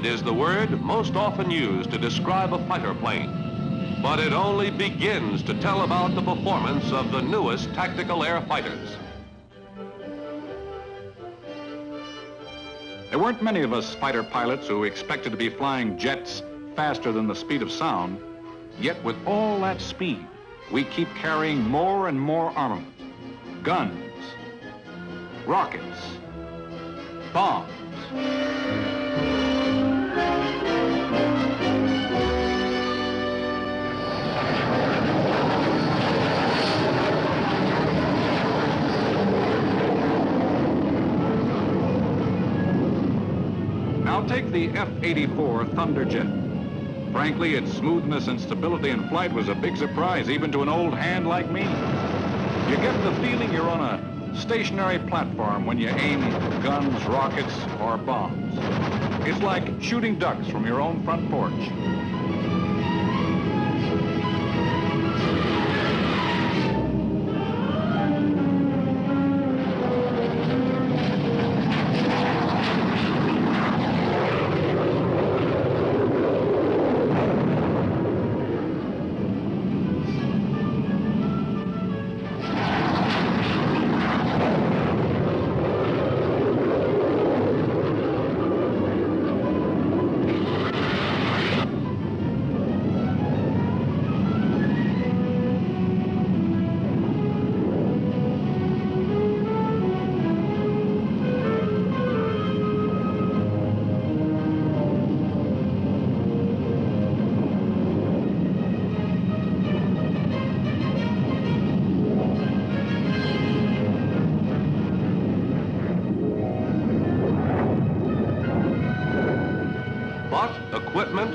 Speed is the word most often used to describe a fighter plane. But it only begins to tell about the performance of the newest tactical air fighters. There weren't many of us fighter pilots who expected to be flying jets faster than the speed of sound. Yet with all that speed, we keep carrying more and more armament. Guns, rockets, bombs. Now take the F-84 Thunderjet. Frankly, its smoothness and stability in flight was a big surprise, even to an old hand like me. You get the feeling you're on a stationary platform when you aim guns, rockets, or bombs. It's like shooting ducks from your own front porch. equipment,